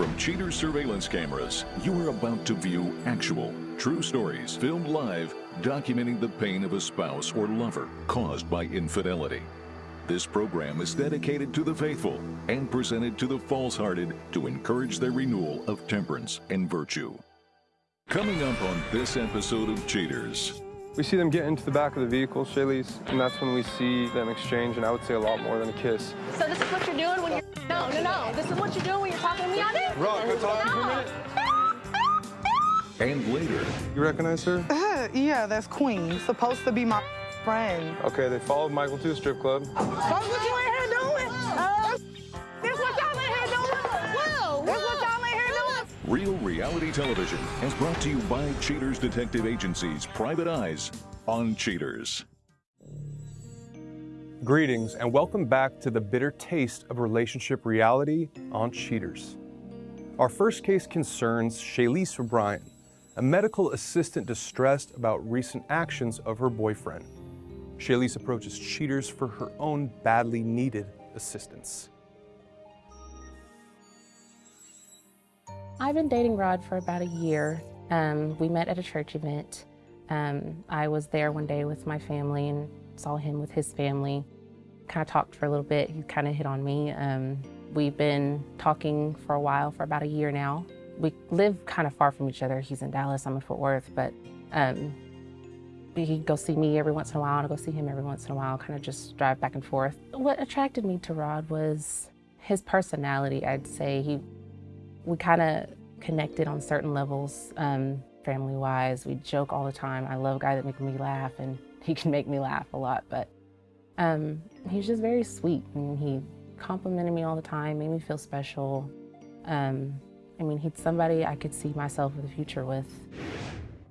From Cheaters surveillance cameras, you are about to view actual, true stories filmed live documenting the pain of a spouse or lover caused by infidelity. This program is dedicated to the faithful and presented to the false-hearted to encourage their renewal of temperance and virtue. Coming up on this episode of Cheaters, We see them get into the back of the vehicle, Shaylise, and that's when we see them exchange, and I would say a lot more than a kiss. So this is what you're doing when you're no, no, no. This is what you're doing when you're talking to me on it. Rock, go talk to me for a minute. and later, You recognize her? Uh, yeah, that's Queen. Supposed to be my friend. Okay, they followed Michael to a strip club. That's what you Reality Television is brought to you by Cheaters Detective Agency's Private Eyes on Cheaters. Greetings, and welcome back to the bitter taste of relationship reality on Cheaters. Our first case concerns Shaylise O'Brien, a medical assistant distressed about recent actions of her boyfriend. Shaylise approaches Cheaters for her own badly needed assistance. I've been dating Rod for about a year. Um, we met at a church event. Um, I was there one day with my family and saw him with his family. Kind of talked for a little bit. He kind of hit on me. Um, we've been talking for a while, for about a year now. We live kind of far from each other. He's in Dallas, I'm in Fort Worth, but um, he'd go see me every once in a while, and I go see him every once in a while, kind of just drive back and forth. What attracted me to Rod was his personality, I'd say. He we kind of connected on certain levels, um, family-wise. We joke all the time. I love a guy that makes me laugh, and he can make me laugh a lot. But um, he's just very sweet, and he complimented me all the time, made me feel special. Um, I mean, he's somebody I could see myself in the future with.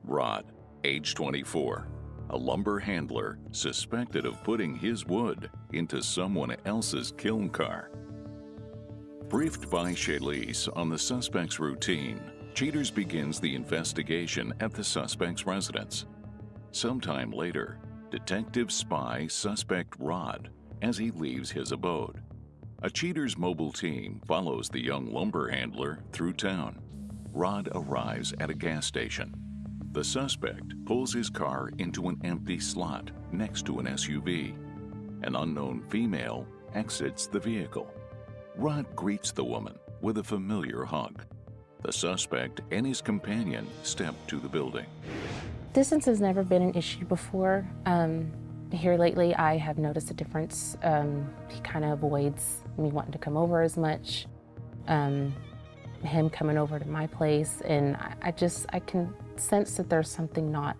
Rod, age 24, a lumber handler suspected of putting his wood into someone else's kiln car. Briefed by Shaylise on the suspect's routine, Cheaters begins the investigation at the suspect's residence. Sometime later, detectives spy suspect Rod as he leaves his abode. A Cheaters mobile team follows the young lumber handler through town. Rod arrives at a gas station. The suspect pulls his car into an empty slot next to an SUV. An unknown female exits the vehicle. Rod greets the woman with a familiar hug. The suspect and his companion step to the building. Distance has never been an issue before. Um, here lately, I have noticed a difference. Um, he kind of avoids me wanting to come over as much. Um, him coming over to my place, and I, I just I can sense that there's something not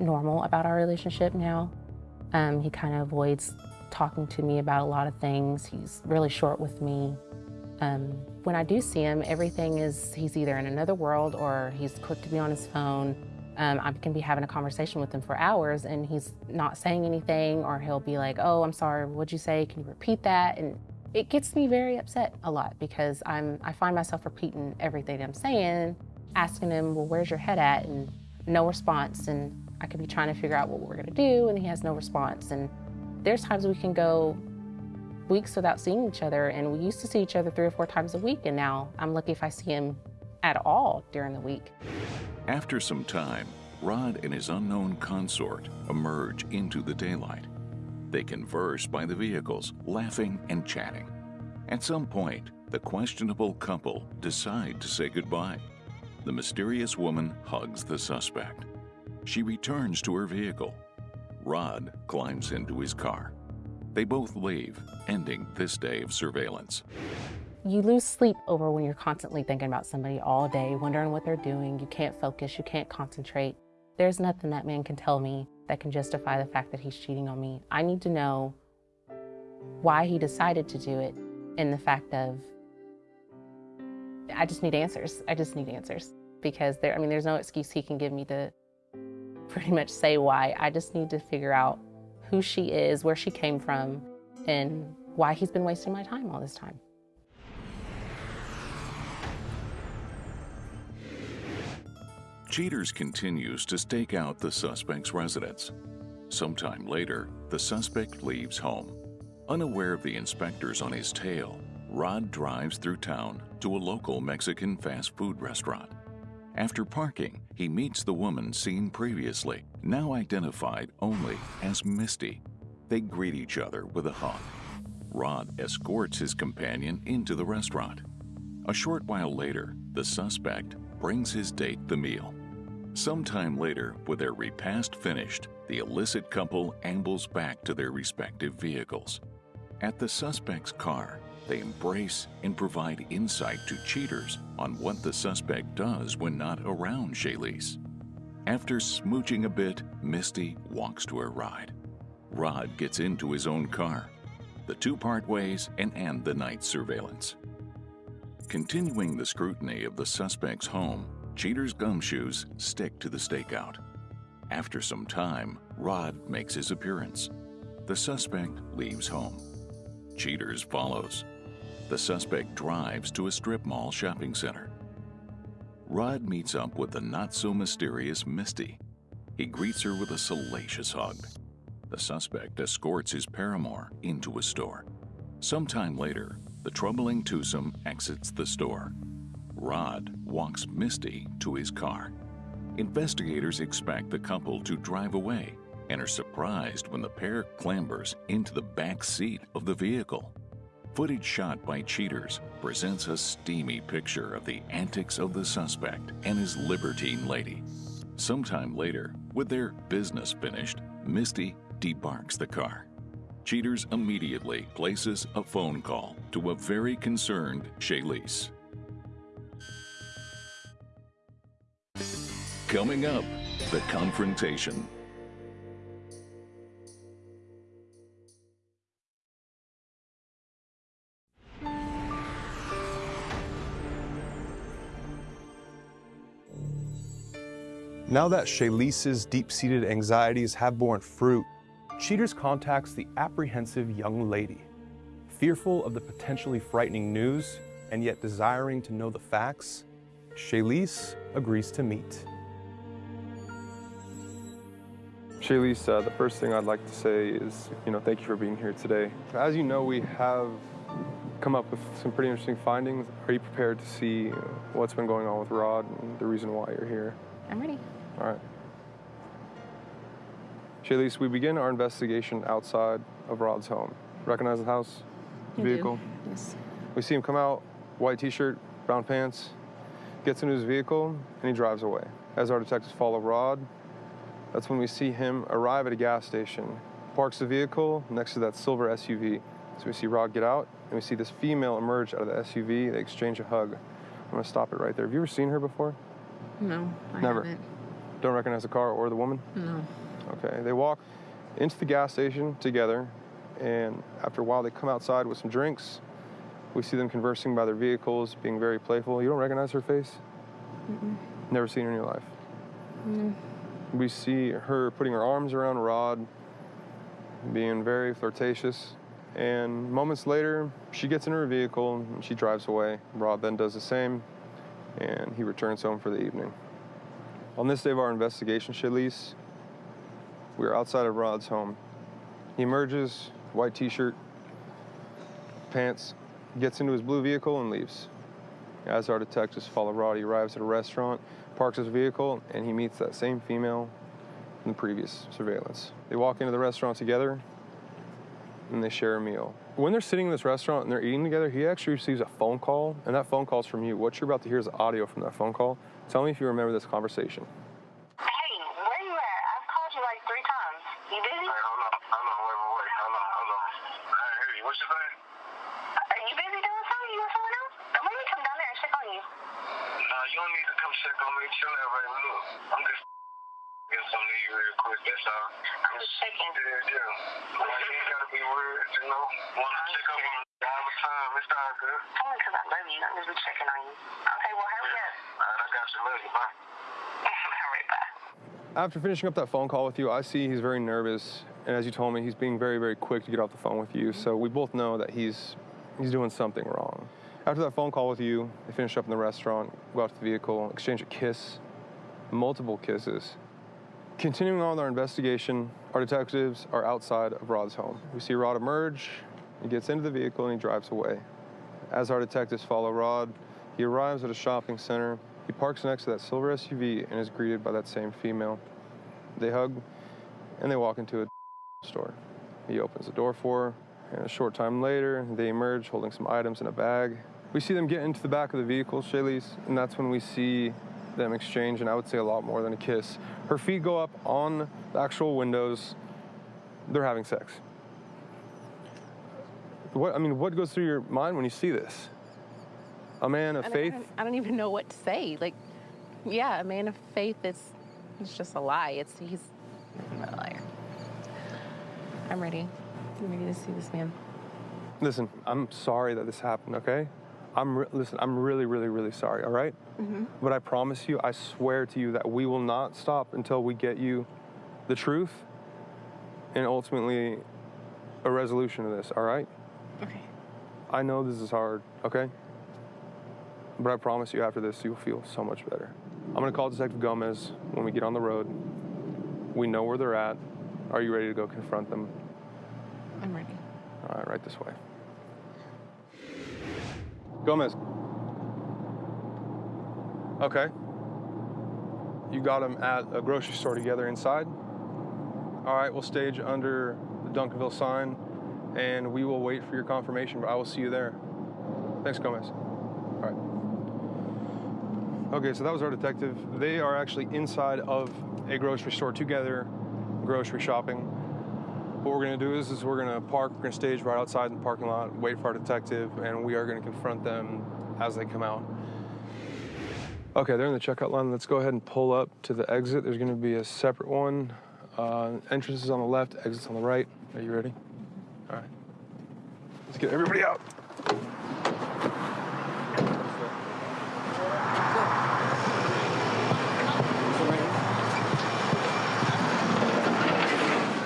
normal about our relationship now. Um, he kind of avoids talking to me about a lot of things. He's really short with me. Um, when I do see him, everything is he's either in another world or he's quick to be on his phone. Um, I can be having a conversation with him for hours and he's not saying anything, or he'll be like, "Oh, I'm sorry. What'd you say? Can you repeat that?" And it gets me very upset a lot because I'm I find myself repeating everything I'm saying, asking him, "Well, where's your head at?" and no response. And I could be trying to figure out what we're gonna do, and he has no response. And there's times we can go weeks without seeing each other, and we used to see each other three or four times a week, and now I'm lucky if I see him at all during the week. After some time, Rod and his unknown consort emerge into the daylight. They converse by the vehicles, laughing and chatting. At some point, the questionable couple decide to say goodbye. The mysterious woman hugs the suspect. She returns to her vehicle. Rod climbs into his car. They both leave, ending this day of surveillance. You lose sleep over when you're constantly thinking about somebody all day, wondering what they're doing. You can't focus, you can't concentrate. There's nothing that man can tell me that can justify the fact that he's cheating on me. I need to know why he decided to do it and the fact of I just need answers. I just need answers because there I mean there's no excuse he can give me to pretty much say why. I just need to figure out who she is, where she came from, and why he's been wasting my time all this time. Cheaters continues to stake out the suspect's residence. Sometime later, the suspect leaves home. Unaware of the inspectors on his tail, Rod drives through town to a local Mexican fast food restaurant. After parking, he meets the woman seen previously, now identified only as Misty. They greet each other with a hug. Rod escorts his companion into the restaurant. A short while later, the suspect brings his date the meal. Sometime later, with their repast finished, the illicit couple ambles back to their respective vehicles. At the suspect's car, they embrace and provide insight to cheaters on what the suspect does when not around Shaylise. After smooching a bit, Misty walks to her ride. Rod gets into his own car. The two part ways and end the night's surveillance. Continuing the scrutiny of the suspect's home, Cheater's gumshoes stick to the stakeout. After some time, Rod makes his appearance. The suspect leaves home. Cheaters follows. The suspect drives to a strip mall shopping center. Rod meets up with the not so mysterious Misty. He greets her with a salacious hug. The suspect escorts his paramour into a store. Sometime later, the troubling twosome exits the store. Rod walks Misty to his car. Investigators expect the couple to drive away and are surprised when the pair clambers into the back seat of the vehicle. Footage shot by cheaters presents a steamy picture of the antics of the suspect and his libertine lady. Sometime later, with their business finished, Misty debarks the car. Cheaters immediately places a phone call to a very concerned Shaylise. Coming up, the confrontation. Now that Shaylise's deep-seated anxieties have borne fruit, Cheaters contacts the apprehensive young lady. Fearful of the potentially frightening news, and yet desiring to know the facts, Shaylise agrees to meet. Shaylise, uh, the first thing I'd like to say is, you know, thank you for being here today. As you know, we have come up with some pretty interesting findings. Are you prepared to see what's been going on with Rod and the reason why you're here? I'm ready. All right. Shaylise, we begin our investigation outside of Rod's home. Recognize the house? The vehicle? Yes. We see him come out, white t-shirt, brown pants, gets into his vehicle, and he drives away. As our detectives follow Rod, that's when we see him arrive at a gas station, parks the vehicle next to that silver SUV. So we see Rod get out, and we see this female emerge out of the SUV. They exchange a hug. I'm gonna stop it right there. Have you ever seen her before? No, I Never. haven't. Don't recognize the car or the woman? No. Okay, they walk into the gas station together, and after a while, they come outside with some drinks. We see them conversing by their vehicles, being very playful. You don't recognize her face? Mm. Never seen her in your life. We see her putting her arms around Rod, being very flirtatious. And moments later, she gets in her vehicle and she drives away. Rod then does the same, and he returns home for the evening. On this day of our investigation, Shaylise, we are outside of Rod's home. He emerges, white t-shirt, pants, gets into his blue vehicle and leaves. As our detectives follow Rod, he arrives at a restaurant, parks his vehicle, and he meets that same female from the previous surveillance. They walk into the restaurant together and they share a meal. When they're sitting in this restaurant and they're eating together, he actually receives a phone call, and that phone call's from you. What you're about to hear is audio from that phone call. Tell me if you remember this conversation. Hey, where you at? I've called you like three times. You busy? Hey, hold on, hold on, wait, wait, wait, hold on, hold on. Hey, hey, what's your name? Are you busy doing something? You with someone else? Let me come down there and check on you. Nah, you don't need to come check on me. Chill out, baby. Look, I'm just get something to you real quick. That's all. I'm just checking. Yeah, yeah. Like, you ain't gotta be weird, you know. Want to check up on you all. It's all good. Only because I love you. I'm just be checking on you. Okay, well, hurry up. All right, I got you. Love you. Bye. All right, bye. After finishing up that phone call with you, I see he's very nervous, and as you told me, he's being very, very quick to get off the phone with you. So we both know that he's he's doing something wrong. After that phone call with you, they finish up in the restaurant, go out to the vehicle, exchange a kiss, multiple kisses. Continuing on with our investigation, our detectives are outside of Rod's home. We see Rod emerge, he gets into the vehicle, and he drives away. As our detectives follow Rod, he arrives at a shopping center. He parks next to that silver SUV and is greeted by that same female. They hug and they walk into a store. He opens the door for her, and a short time later, they emerge holding some items in a bag. We see them get into the back of the vehicle, Shaylise, and that's when we see them exchange, and I would say a lot more than a kiss. Her feet go up on the actual windows. They're having sex. What I mean, what goes through your mind when you see this? A man of I faith. I don't, I don't even know what to say. Like, yeah, a man of faith is it's just a lie. It's he's a liar. I'm ready. I'm ready to see this man. Listen, I'm sorry that this happened. Okay, I'm listen. I'm really, really, really sorry. All right? Mm-hmm. But I promise you, I swear to you that we will not stop until we get you the truth and ultimately a resolution to this. All right? Okay. I know this is hard. Okay. But I promise you, after this, you'll feel so much better. I'm gonna call Detective Gomez when we get on the road. We know where they're at. Are you ready to go confront them? I'm ready. All right, right this way. Gomez. Okay. You got them at a grocery store together inside. All right, we'll stage under the Duncanville sign and we will wait for your confirmation, but I will see you there. Thanks, Gomez. All right. Okay, so that was our detective. They are actually inside of a grocery store together, grocery shopping. What we're gonna do is, is we're gonna park, we're gonna stage right outside in the parking lot, wait for our detective, and we are gonna confront them as they come out. Okay, they're in the checkout line. Let's go ahead and pull up to the exit. There's gonna be a separate one. Uh, entrance is on the left, exit's on the right. Are you ready? All right. Let's get everybody out.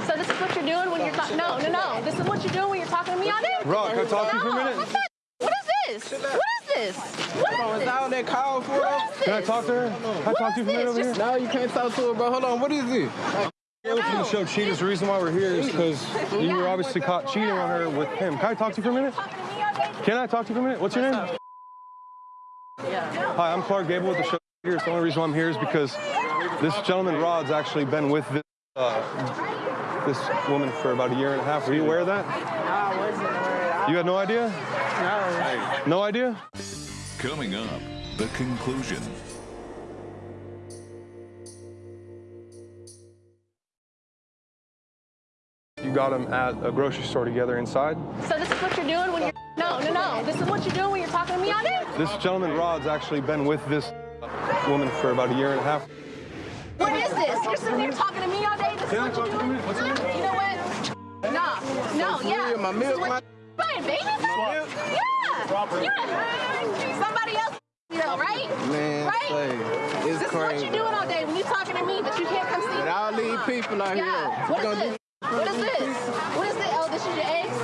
So this is what you're doing when you're talking. No, no, no. This is what you're doing when you're talking to me all day. Rod, can I talk to you for a minute? what's that? What is this? What is this? What is Is this? that what they called for? What is Can I talk to her? Can I talk to you for a minute over here? No, you can't talk to her, bro. Hold on. What is it? You're looking to show cheaters. The reason why we're here is because you were obviously caught cheating on her with him. Can I talk to you for a minute? Talking to me all day. Can I talk to you for a minute? What's your name? Hi, I'm Clark Gable with the show. Here. The only reason why I'm here is because this gentleman Rod's actually been with this, uh, this woman for about a year and a half. Were you aware of that? I wasn't aware. You had no idea? No. No idea? Coming up, the conclusion. You got him at a grocery store together inside. So this is what you're doing when you're. No, no, no. This is what you're doing when you're talking to me all day. This gentleman Rod's actually been with this woman for about a year and a half. What is this? You're sitting here talking to me all day. This is Can I what talk you're doing. for a minute? What's your? You know what? No, no, yeah. My milk, my- Buying baby food? Yeah. Yeah. Somebody else, girl, right? Man, Right? say, it's This is what you're doing all day when you're talking to me, but you can't come see With me. all these people out Yeah. here, What you is gonna this? What is this? What is this? Oh, this is your eggs?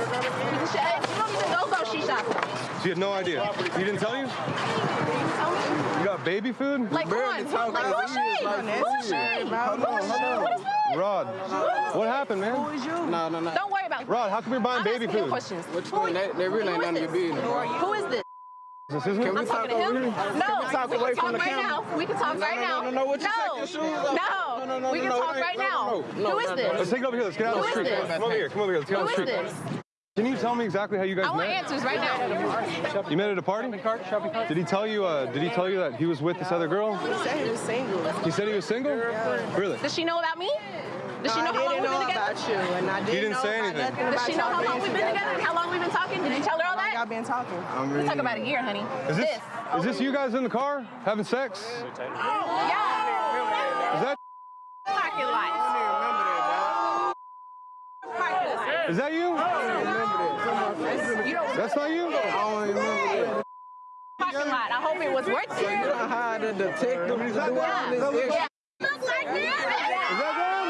This is your eggs? You don't even go grocery shopping. So you had no idea. He didn't tell you? You tell me. You got baby food? Like, come on. Like, as who he is is, she? like, Who that's is it. she? Man, hold on, hold on. What is this? Rod, what happened, man? Who is you? No, no, no. Don't worry about it. Rod, how come you're buying I'm baby asking you food? questions. What you Who doing? are That, that really Who ain't none of your this? business. Who is this? This isn't Can we I'm talk talking to him. over here? No, Can we talk we away can from talk the right camera? now. We can talk No, right now. no, no, no. What you take your shoes off? No, No, no, no, we can no, talk it right ain't- now. no, no, no, is no, this? Let's take it over here. Let's get out of the street. this? Come over here. Come over here. Let's get out of the is street. this? Can you tell me exactly how you guys I want met? answers right now. You met at a party? Did he tell you? Uh, did he tell you that he was with this other girl? He said he was single. He said he was single. Really? Does she know about me? Does she know how long didn't we've been together? about you, and I didn't didn't know say about anything. nothing Does she know how long we've been together? And how long we've been talking? Did you tell her all Y'all been talking. I'm We really. talk about a year, honey. Is this is this you guys in the car having sex? Oh, yeah. Is that Parking lot. Parking lot. is that you? You don't That's not you. I don't remember that. parking lot. I hope it was worth You it. done hired a detective to do all this Yeah. extra. Look like Is that. that them?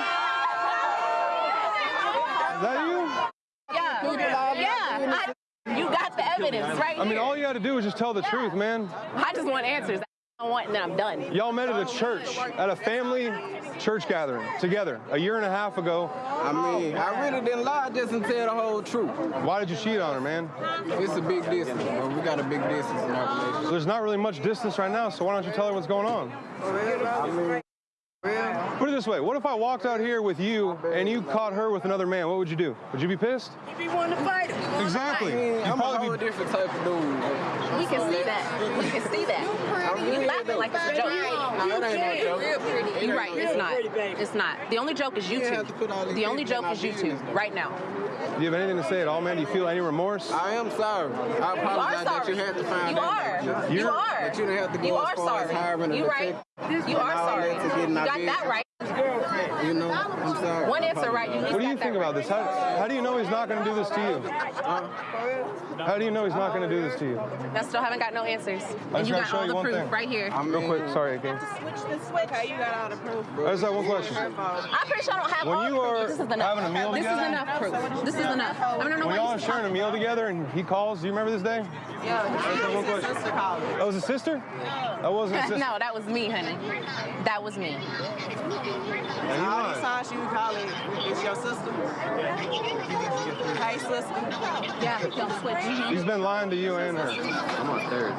Is that you? Yeah. Yeah. I- You got the evidence, right I mean, all you had to do was just tell the truth, man. I just want answers. I want, and then I'm done. Y'all met at a church, at a family church gathering together a year and a half ago. I mean, I really didn't lie, just didn't tell the whole truth. Why did you cheat on her, man? It's a big distance, bro. We got a big distance in our relationship. There's not really much distance right now, so why don't you tell her what's going on? I mean, Put it this way, what if I walked out here with you and you caught her with another man? What would you do? Would you be pissed? If you want to fight, Exactly. I mean, You'd I'm a whole be- different type of dude. We can see that. We can see that. You laughing like it's a joke. No, it ain't no joke. You're right. It's not. It's not. The only joke is you You have to put all two. The only joke is you two right now. Do you have anything to say at all, man? Do you feel any remorse? I am sorry. I You are apologize that you had to find You out. are. that You You're- are. That you didn't have to go You as are far as sorry. hiring a You right. You are sorry. that to get You got that business. right. You know, I'm sorry. One answer right. You What do you think that about this? How, how do you know he's not going to do this to you? How do you know he's not going to do this to you? I still haven't got no answers. And you gotta got show all the proof thing. right here. I'm Real quick, sorry, again. switch the switch. How you got all the proof? I just have one question. I'm pretty sure I don't have When all you the proof. are This is enough. having a meal this together- is enough proof. This is enough. I don't know When y'all are sharing a meal together and he calls, do you remember this day? Yeah, one his question. sister called. That was a sister? That wasn't a sister. no, that was me, honey. That was me. And you All lied. these times you call it, it's your sister. Hey, sister. Yeah, don't switch. He's been lying to you and her. I'm on third.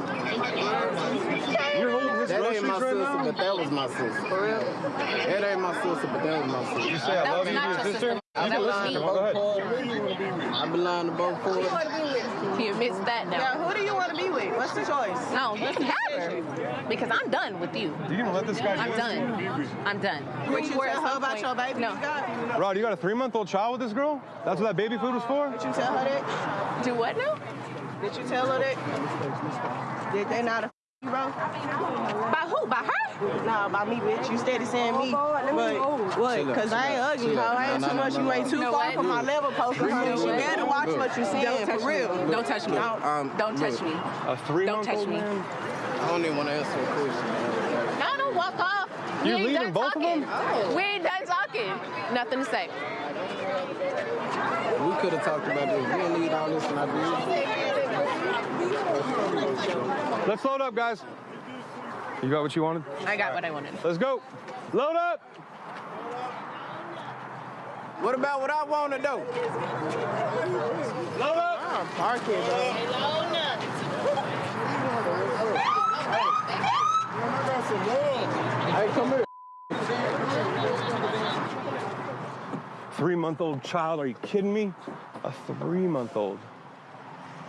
You're holding his That groceries ain't my right sister, now? but that was my sister. For real? That ain't my sister, but that was my You say I love you to your your sister? sister. You That can was listen me. to him. Go ahead. I belong to both parties. He admits that now. Yeah, who do you want to be with? What's the choice? No, you can have her. Because I'm done with you. You gonna let this guy I'm this? done. I'm done. Would you tell her about your baby No. you got? Rod, you got a three-month-old child with this girl? That's what that baby food was for? Did you tell her that? Do what now? Did you tell her that? Did they not a you, bro? By who? By her? Nah, by me, bitch. You steady saying me. But what? Because I ain't ugly, ho. I ain't too much. You ain't too far from my level, poker. know She better watch what you saying, Don't touch for real. me. Don't touch me. Um, Don't touch me. A Don't three-month-old touch me. I don't even want to answer a question. No, don't walk off. We You're ain't leaving both of them? We ain't done talking. Nothing to say. We could have talked about this. We didn't need all this in our business. Let's load up, guys. You got what you wanted? I got what I wanted. Let's go. Load up. What about what I want to do? Load up. I'm parking, bro. Hey, come here. Three-month-old child? Are you kidding me? A three-month-old.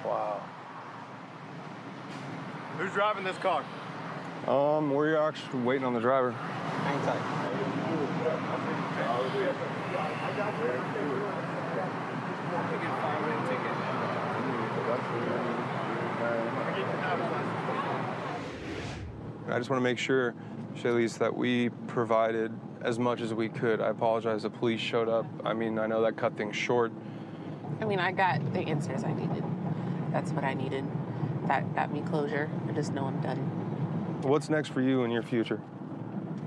Wow. Who's driving this car? Um, we're actually waiting on the driver. Hang tight. I just want to make sure, Shaylise, that we provided as much as we could. I apologize. The police showed up. I mean, I know that cut things short. I mean, I got the answers I needed. That's what I needed. That got me closure. I just know I'm done. What's next for you in your future?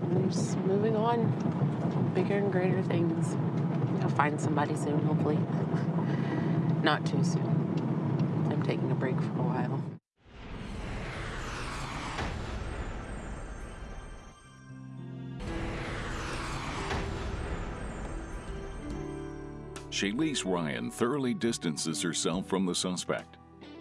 I'm just moving on. Bigger and greater things. I'll find somebody soon, hopefully. Not too soon. I'm taking a break for a while. Shaylise Ryan thoroughly distances herself from the suspect.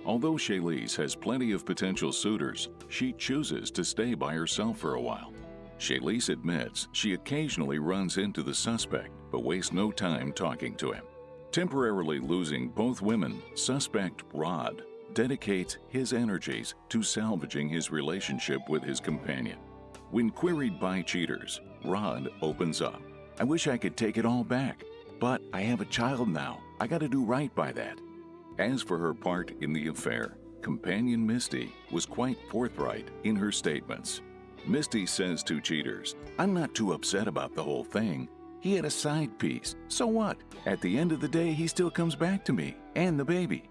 Although Shaylise has plenty of potential suitors, she chooses to stay by herself for a while. Shaylise admits she occasionally runs into the suspect, but wastes no time talking to him. Temporarily losing both women, suspect Rod dedicates his energies to salvaging his relationship with his companion. When queried by cheaters, Rod opens up. I wish I could take it all back, but I have a child now. I gotta do right by that. As for her part in the affair, companion Misty was quite forthright in her statements. Misty says to cheaters, I'm not too upset about the whole thing. He had a side piece. So what? At the end of the day, he still comes back to me and the baby.